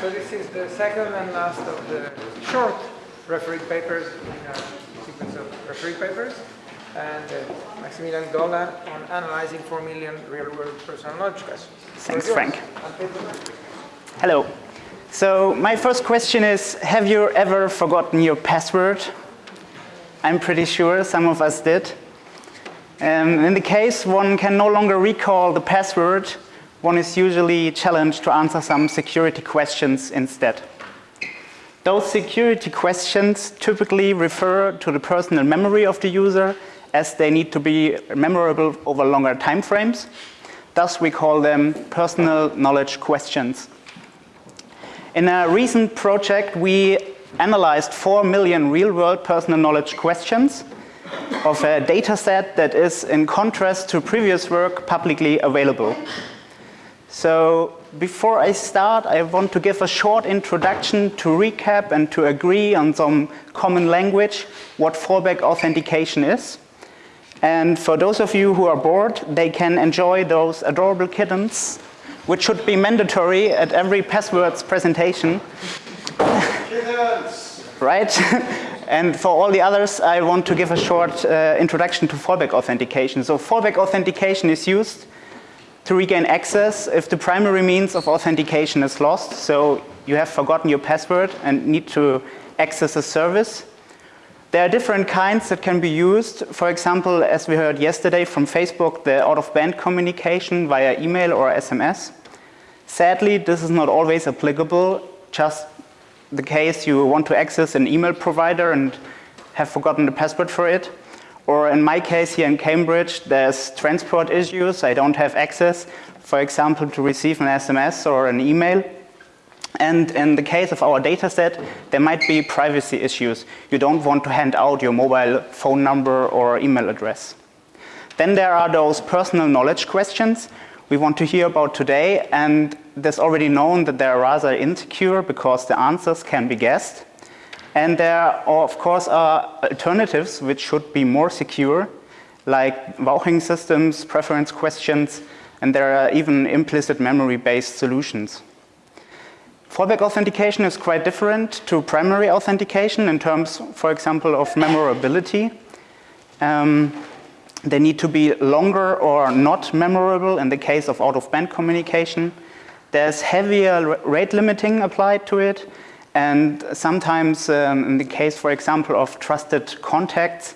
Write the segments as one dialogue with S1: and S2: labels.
S1: So this is the second and last of the short refereed papers in a sequence of refereed papers. And uh, Maximilian Dolan on analyzing 4 million real-world personal knowledge questions.
S2: Thanks, Frank. Hello. So my first question is, have you ever forgotten your password? I'm pretty sure some of us did. Um, in the case one can no longer recall the password, one is usually challenged to answer some security questions instead. Those security questions typically refer to the personal memory of the user as they need to be memorable over longer time frames. Thus we call them personal knowledge questions. In a recent project we analyzed 4 million real-world personal knowledge questions of a data set that is in contrast to previous work publicly available. So before I start, I want to give a short introduction to recap and to agree on some common language what fallback authentication is. And for those of you who are bored, they can enjoy those adorable kittens, which should be mandatory at every passwords presentation. Kittens! right? and for all the others, I want to give a short uh, introduction to fallback authentication. So fallback authentication is used to regain access if the primary means of authentication is lost. So you have forgotten your password and need to access a service. There are different kinds that can be used. For example, as we heard yesterday from Facebook, the out-of-band communication via email or SMS. Sadly, this is not always applicable. Just the case you want to access an email provider and have forgotten the password for it. Or in my case here in Cambridge, there's transport issues. I don't have access, for example, to receive an SMS or an email. And in the case of our data set, there might be privacy issues. You don't want to hand out your mobile phone number or email address. Then there are those personal knowledge questions we want to hear about today. And there's already known that they're rather insecure because the answers can be guessed. And there, of course, are alternatives which should be more secure, like vouching systems, preference questions, and there are even implicit memory-based solutions. Fallback authentication is quite different to primary authentication in terms, for example, of memorability. Um, they need to be longer or not memorable in the case of out-of-band communication. There's heavier rate limiting applied to it and sometimes um, in the case, for example, of trusted contacts,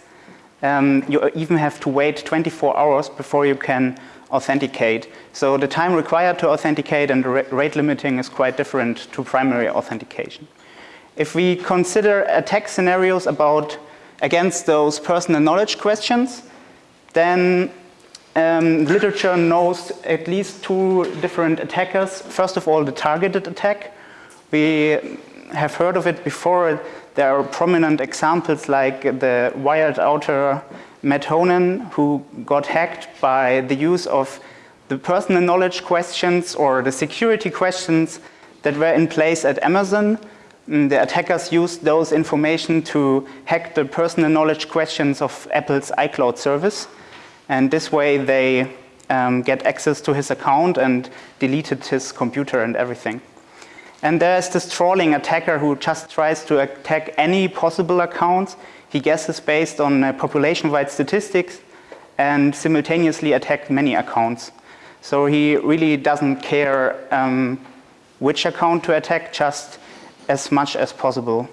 S2: um, you even have to wait 24 hours before you can authenticate. So the time required to authenticate and the rate limiting is quite different to primary authentication. If we consider attack scenarios about against those personal knowledge questions, then um, literature knows at least two different attackers. First of all, the targeted attack. We have heard of it before. There are prominent examples like the wired outer Matt Honan who got hacked by the use of the personal knowledge questions or the security questions that were in place at Amazon. And mm, the attackers used those information to hack the personal knowledge questions of Apple's iCloud service. And this way they um, get access to his account and deleted his computer and everything. And there's this trolling attacker who just tries to attack any possible accounts. He guesses based on uh, population-wide statistics and simultaneously attack many accounts. So he really doesn't care um, which account to attack, just as much as possible.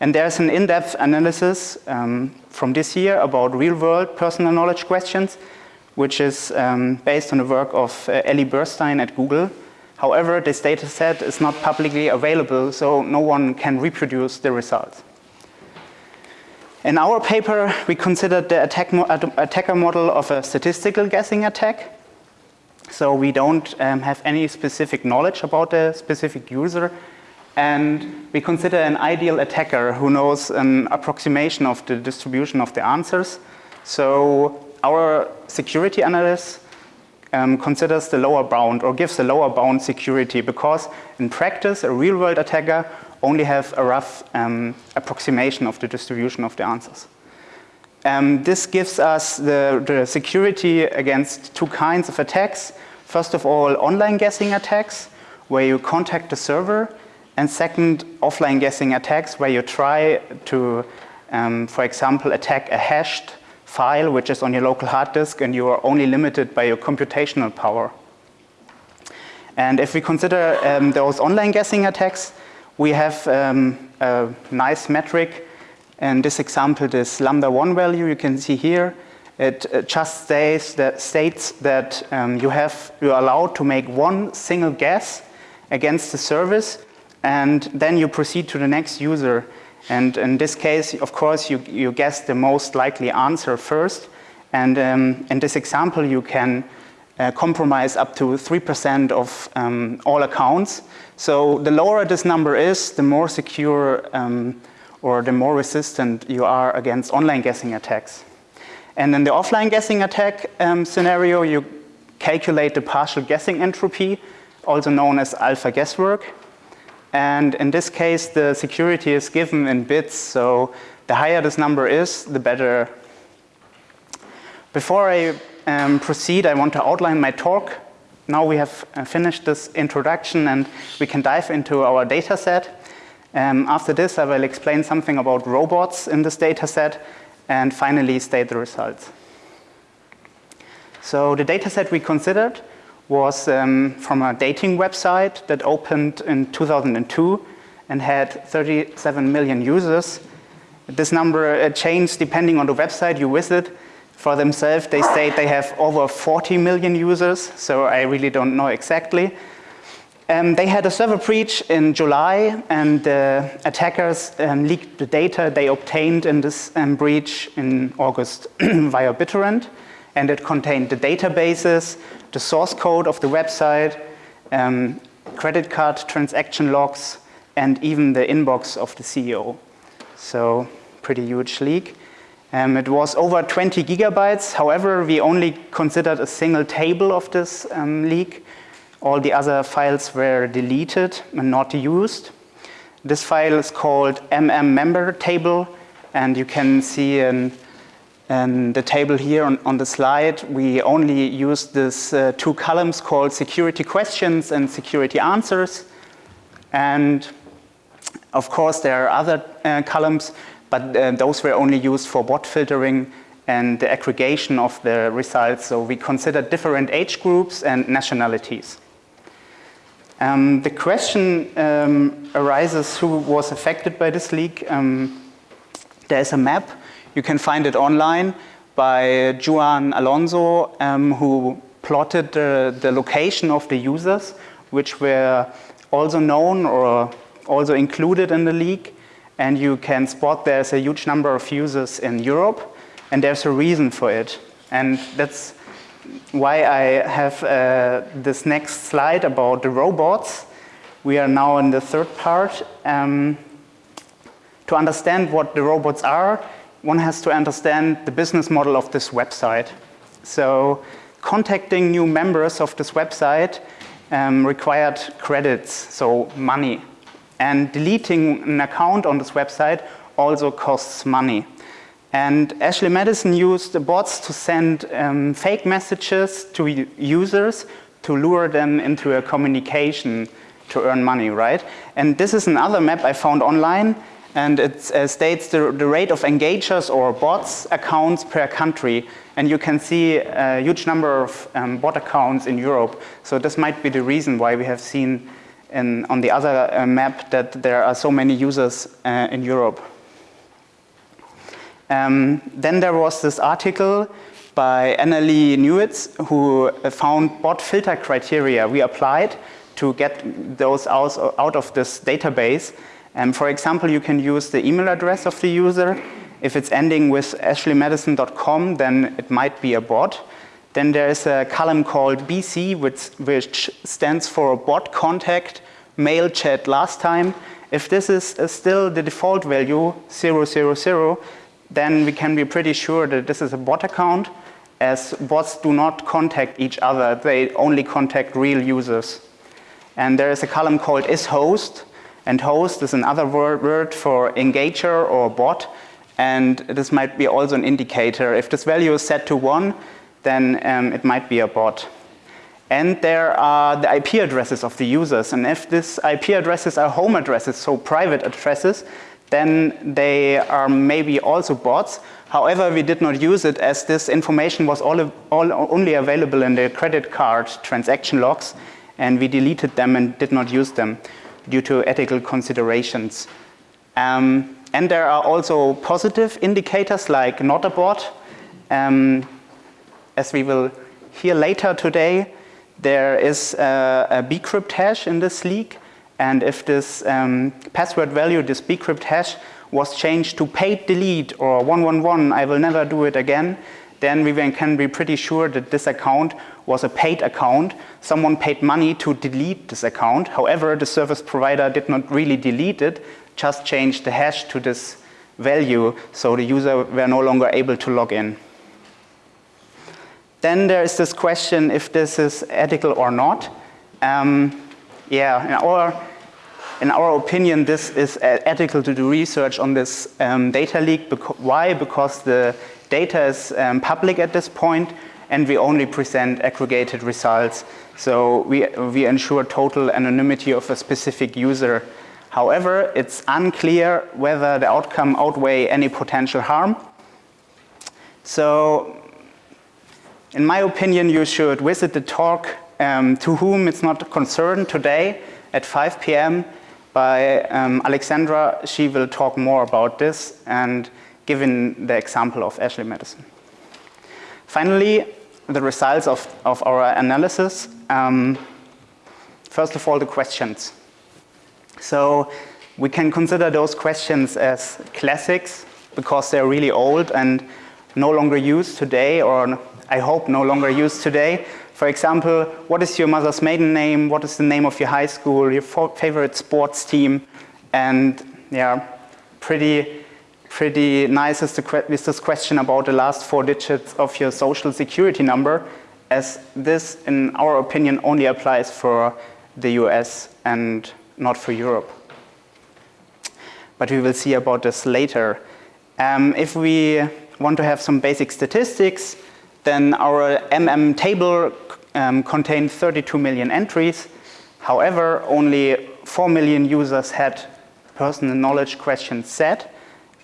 S2: And there's an in-depth analysis um, from this year about real-world personal knowledge questions, which is um, based on the work of uh, Elie Bursztein at Google. However, this data set is not publicly available, so no one can reproduce the results. In our paper, we considered the attack mo attacker model of a statistical guessing attack. So we don't um, have any specific knowledge about the specific user. And we consider an ideal attacker who knows an approximation of the distribution of the answers. So our security analyst um, considers the lower bound or gives the lower bound security because in practice a real world attacker only have a rough um, approximation of the distribution of the answers. Um, this gives us the, the, security against two kinds of attacks. First of all, online guessing attacks, where you contact the server And second, offline guessing attacks where you try to, um, for example, attack a hashed file which is on your local hard disk and you are only limited by your computational power. And if we consider um, those online guessing attacks, we have um, a nice metric. In this example, this lambda 1 value you can see here. It just states that, states that um, you have, you're allowed to make one single guess against the service and then you proceed to the next user. And in this case, of course, you, you guess the most likely answer first. And um, in this example, you can uh, compromise up to 3% of um, all accounts. So the lower this number is, the more secure um, or the more resistant you are against online guessing attacks. And in the offline guessing attack um, scenario, you calculate the partial guessing entropy, also known as alpha guesswork. And in this case, the security is given in bits, so the higher this number is, the better. Before I um, proceed, I want to outline my talk. Now we have uh, finished this introduction and we can dive into our data set. Um, after this, I will explain something about robots in this data set and finally state the results. So the data set we considered was um, from a dating website that opened in 2002 and had 37 million users. This number uh, changed depending on the website you visit. For themselves, they state they have over 40 million users, so I really don't know exactly. Um, they had a server breach in July and the attackers um, leaked the data they obtained in this um, breach in August via BitTorrent and it contained the databases, the source code of the website, um, credit card transaction logs and even the inbox of the CEO. So pretty huge leak. Um, it was over 20 gigabytes. However, we only considered a single table of this um, leak all the other files were deleted and not used. This file is called mm member table and you can see in, in the table here on, on, the slide we only use these uh, two columns called security questions and security answers and of course there are other uh, columns but uh, those were only used for bot filtering and the aggregation of the results so we considered different age groups and nationalities. Um, the question um, arises who was affected by this leak. Um, there's a map, you can find it online by Juan Alonso um, who plotted the, location of the users which were also known or also included in the leak and you can spot there's a huge number of users in Europe and there's a reason for it and that's why I have uh, this next slide about the robots. We are now in the third part. Um, to understand what the robots are, one has to understand the business model of this website. So contacting new members of this website um, required credits, so money. And deleting an account on this website also costs money. And Ashley Madison used the bots to send um, fake messages to users to lure them into a communication to earn money, right? And this is another map I found online and it uh, states the, the, rate of engagers or bots accounts per country. And you can see a huge number of um, bot accounts in Europe. So this might be the reason why we have seen in, on the other uh, map that there are so many users uh, in Europe. Um, then there was this article by Annalee Newitz who found bot filter criteria we applied to get those out, out of this database. And for example, you can use the email address of the user. If it's ending with ashleymadison.com, then it might be a bot. Then there is a column called BC, which, which stands for bot contact, mail chat last time. If this is uh, still the default value, 000, then we can be pretty sure that this is a bot account as bots do not contact each other, they only contact real users. And there is a column called isHost, and host is another word, for engager or bot, and this might be also an indicator. If this value is set to one, then um, it might be a bot. And there are the IP addresses of the users. And if these IP addresses are home addresses, so private addresses, then they are maybe also bots. However, we did not use it as this information was all, all only available in the credit card transaction logs and we deleted them and did not use them due to ethical considerations. Um, and there are also positive indicators like not a bot. Um, as we will hear later today, there is a, a bcrypt hash in this leak and if this um, password value, this bcrypt hash, was changed to paid delete or 111, I will never do it again, then we can be pretty sure that this account was a paid account. Someone paid money to delete this account. However, the service provider did not really delete it, just changed the hash to this value, so the user were no longer able to log in. Then there is this question if this is ethical or not. Um, yeah, our, in our opinion, this is ethical to do research on this um, data leak. Beca why? Because the data is um, public at this point and we only present aggregated results. So we, we ensure total anonymity of a specific user. However, it's unclear whether the outcome outweigh any potential harm. So in my opinion, you should visit the talk um, to whom it's not concerned today at 5 p.m. by um, Alexandra. She will talk more about this and given the example of Ashley Madison. Finally, the results of, of our analysis. Um, first of all, the questions. So we can consider those questions as classics because they're really old and no longer used today or I hope no longer used today. For example, what is your mother's maiden name? What is the name of your high school, your favorite sports team? And yeah, pretty, pretty nice is, the, is this question about the last four digits of your social security number as this, in our opinion, only applies for the US and not for Europe. But we will see about this later. Um, if we want to have some basic statistics, then our MM table um, contained 32 million entries. However, only 4 million users had personal knowledge questions set.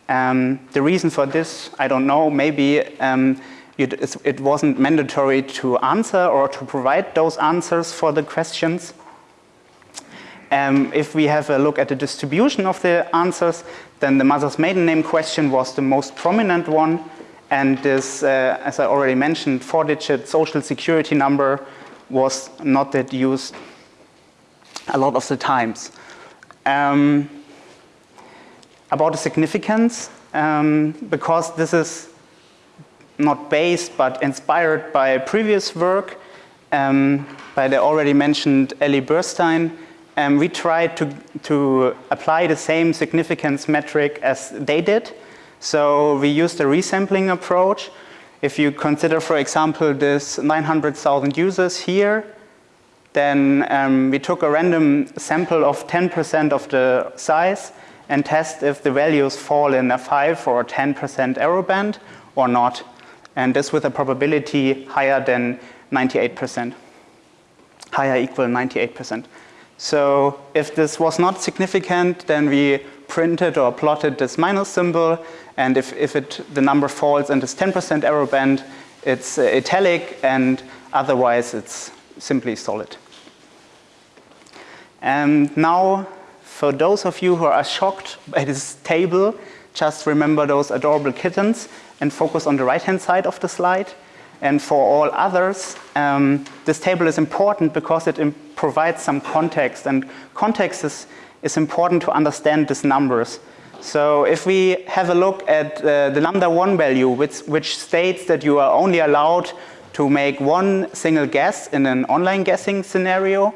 S2: Um, the reason for this, I don't know, maybe um, it, it, wasn't mandatory to answer or to provide those answers for the questions. Um, if we have a look at the distribution of the answers, then the mother's maiden name question was the most prominent one. And this, uh, as I already mentioned, four-digit social security number was not that used a lot of the times. Um, about the significance, um, because this is not based but inspired by previous work um, by the already mentioned Elie Bursztein, um, we tried to, to apply the same significance metric as they did. So we used a resampling approach. If you consider, for example, this 900,000 users here, then um, we took a random sample of 10% of the size and test if the values fall in a 5 or 10% error band or not. And this with a probability higher than 98%, higher equal 98%. So if this was not significant, then we printed or plotted this minus symbol and if, if it, the number falls in this 10% error band, it's uh, italic and otherwise it's simply solid. And now for those of you who are shocked by this table, just remember those adorable kittens and focus on the right hand side of the slide. And for all others, um, this table is important because it provides some context and context is it's important to understand these numbers. So if we have a look at uh, the lambda 1 value, which, which states that you are only allowed to make one single guess in an online guessing scenario,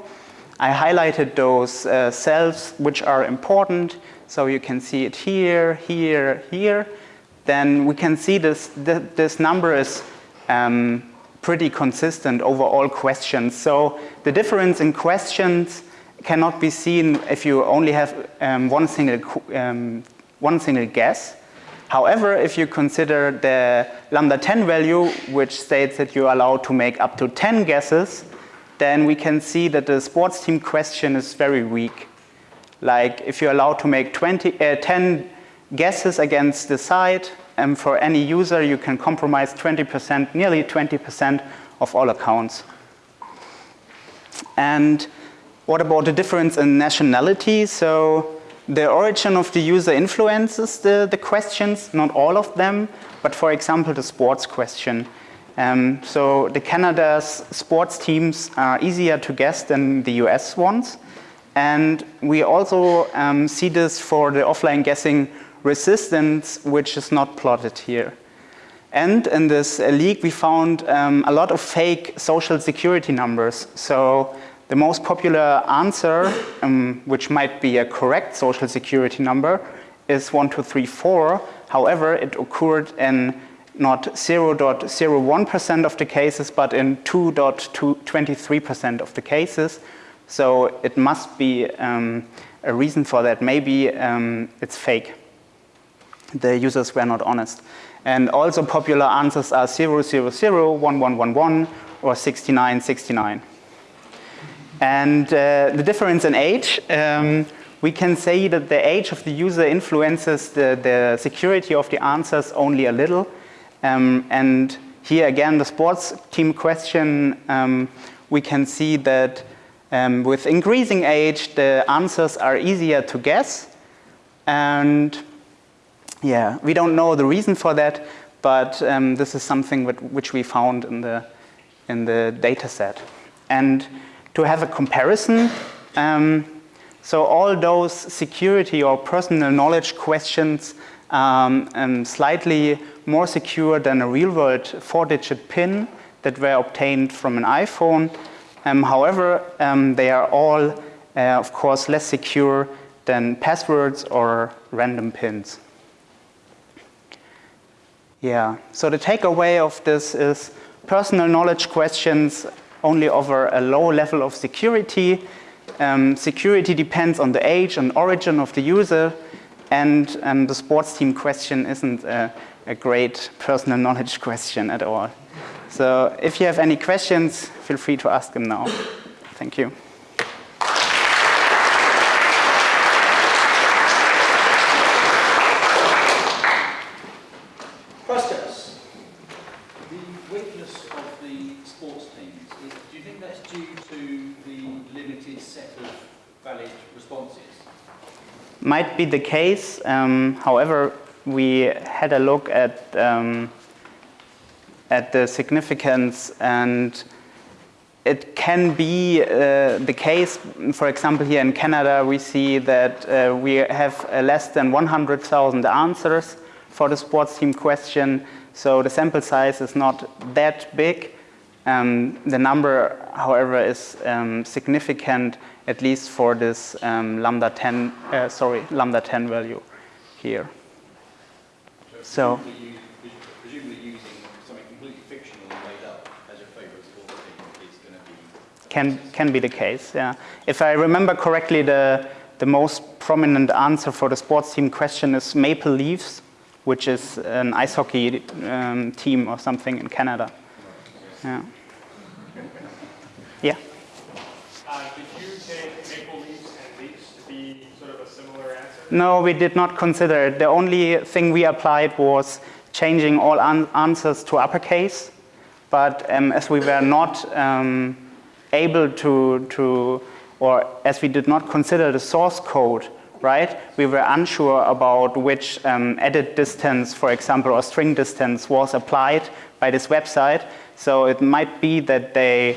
S2: I highlighted those uh, cells which are important. So you can see it here, here, here. Then we can see this, th this number is um, pretty consistent over all questions. So the difference in questions cannot be seen if you only have um, one, single, um, one single guess. However, if you consider the lambda 10 value, which states that you're allowed to make up to 10 guesses, then we can see that the sports team question is very weak. Like if you're allowed to make 20, uh, 10 guesses against the site, and for any user you can compromise 20%, nearly 20% of all accounts. And what about the difference in nationality? So the origin of the user influences the, the questions, not all of them, but for example the sports question. Um, so the Canada's sports teams are easier to guess than the US ones. And we also um, see this for the offline guessing resistance, which is not plotted here. And in this leak, we found um, a lot of fake social security numbers. So the most popular answer, um, which might be a correct social security number, is 1234. However, it occurred in not 0.01% of the cases, but in 2.23% of the cases. So it must be um, a reason for that. Maybe um, it's fake. The users were not honest. And also popular answers are 000, 1111, or 6969. And uh, the difference in age, um, we can say that the age of the user influences the, the security of the answers only a little. Um, and here again, the sports team question, um, we can see that um, with increasing age, the answers are easier to guess. And yeah, we don't know the reason for that, but um, this is something which we found in the, in the data set. And to have a comparison, um, so all those security or personal knowledge questions um, um, slightly more secure than a real-world four-digit PIN that were obtained from an iPhone. Um, however, um, they are all, uh, of course, less secure than passwords or random pins. Yeah, so the takeaway of this is personal knowledge questions only offer a low level of security um, security depends on the age and origin of the user, and um, the sports team question isn't a, a great personal knowledge question at all. So if you have any questions, feel free to ask them now. Thank you. Might be the case. Um, however, we had a look at um, at the significance and it can be uh, the case, for example, here in Canada, we see that uh, we have uh, less than 100,000 answers for the sports team question. So the sample size is not that big. Um, the number, however, is um, significant at least for this um, lambda 10, uh, sorry, lambda 10 value here. So,
S3: presumably, using something completely fictional and made up as your favorite thing is going to be
S2: can can be the case. Yeah, if I remember correctly, the the most prominent answer for the sports team question is Maple Leafs, which is an ice hockey um, team or something in Canada. Yeah. Yeah. No, we did not consider it. The only thing we applied was changing all answers to uppercase. But um, as we were not um, able to, to, or as we did not consider the source code, right, we were unsure about which um, edit distance, for example, or string distance was applied by this website. So it might be that they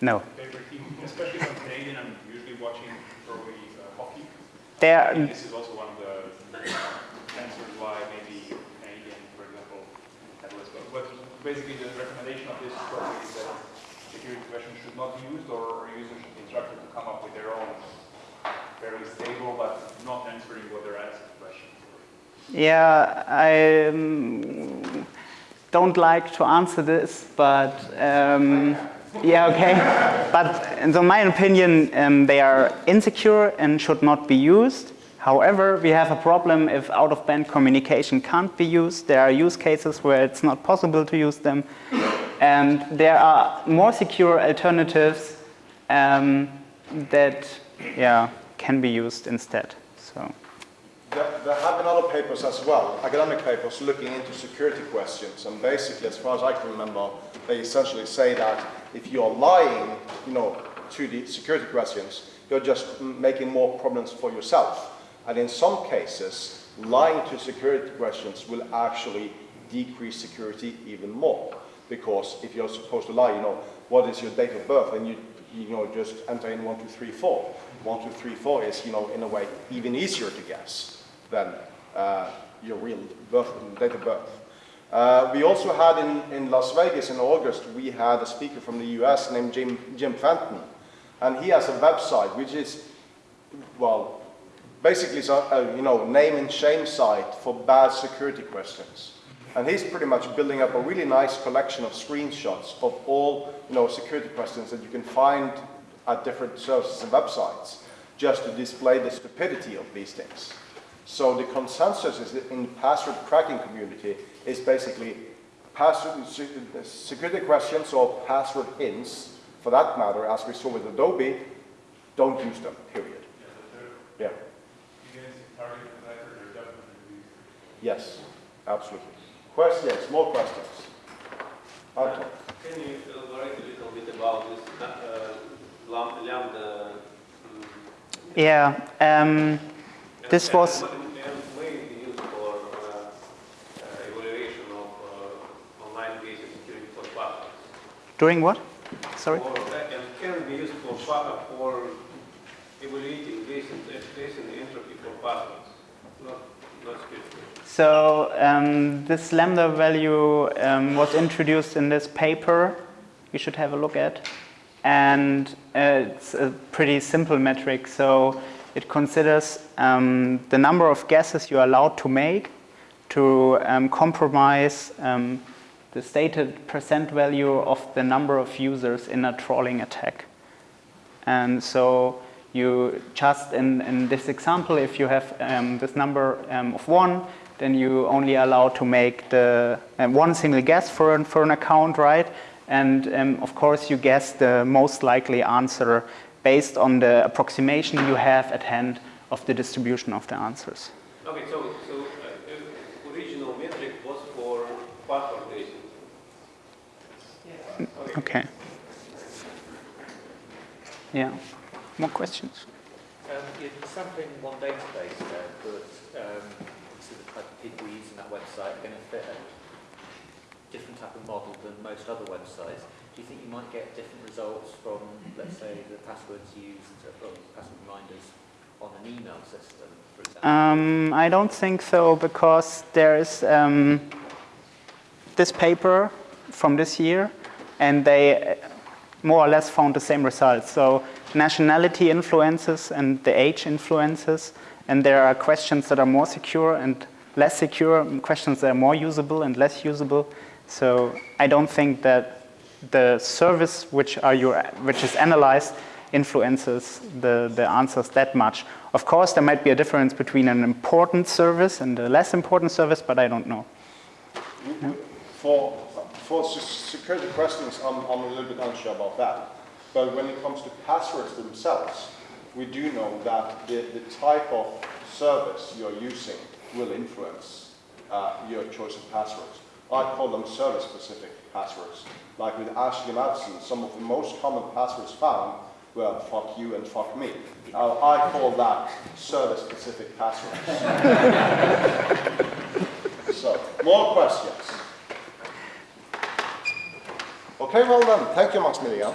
S2: No.
S3: especially from Canadian, I'm usually watching probably uh, hockey.
S2: There.
S3: This is also one of the answers why maybe Canadian, for example, had less.
S4: But basically the recommendation of this project is that security questions should not be used or users should be instructed to come up with their own very stable but not answering what they're asked questions.
S2: Yeah, I um, don't like to answer this, but um, yeah, okay. But in my opinion, um, they are insecure and should not be used. However, we have a problem if out-of-band communication can't be used. There are use cases where it's not possible to use them. And there are more secure alternatives um, that yeah, can be used instead. So.
S5: There, have been other papers as well, academic papers looking into security questions, and basically, as far as I can remember, they essentially say that if you're lying, you know, to the security questions, you're just making more problems for yourself. And in some cases, lying to security questions will actually decrease security even more. Because if you're supposed to lie, you know, what is your date of birth? And you, you know, just enter in 1234. 1234 is, you know, in a way, even easier to guess than uh, your real birth, date of birth. Uh, we also had in, in Las Vegas in August, we had a speaker from the US named Jim, Jim Fenton. And he has a website which is, well, basically a, a, you know, name and shame site for bad security questions. And he's pretty much building up a really nice collection of screenshots of all you know, security questions that you can find at different services and websites just to display the stupidity of these things. So the consensus is in the password cracking community is basically password security questions or password hints, for that matter, as we saw with Adobe, don't use them, period. Yeah. Yes, absolutely. Questions, more questions? Anton.
S6: Can you elaborate a little bit about this uh, Lambda? Um,
S2: yeah, um, this was...
S6: Uh, used for uh, of uh, online basic security for passwords.
S2: During what? Sorry?
S6: Or, and can be used for, for evaluating basic, basic entropy for passwords, not, not.
S2: So um, this lambda value um, was introduced in this paper you should have a look at. And uh, it's a pretty simple metric. So it considers um, the number of guesses you're allowed to make to um, compromise um, the stated percent value of the number of users in a trolling attack. And so you just, in, in this example, if you have um, this number of one, then you only allow to make the uh, one single guess for an, for an account, right? And um, of course, you guess the most likely answer based on the approximation you have at hand of the distribution of the answers.
S6: Okay, so, so uh, original metric was for password based.
S2: Yeah. Okay. okay. Yeah. More questions?
S7: Um, you're sampling one database there, but um, type of people using that website are going to fit a different type of model than most other websites. Do you think you might get different results from, let's say, the passwords used, or password reminders on an email system, for example?
S2: Um, I don't think so, because there is um, this paper from this year, and they more or less found the same results. So nationality influences and the age influences, and there are questions that are more secure and less secure, questions that are more usable and less usable. So I don't think that the service which, are your, which is analyzed influences the, the answers that much. Of course, there might be a difference between an important service and a less important service, but I don't know.
S5: For, for security questions, I'm, I'm a little bit unsure about that. But when it comes to passwords themselves, we do know that the, the type of service you're using will influence uh, your choice of passwords. I call them service-specific passwords. Like with Ashley Madison, some of the most common passwords found were fuck you and fuck me. Uh, I call that service-specific passwords. so, more questions? Okay, well done. Thank you, Maximilian.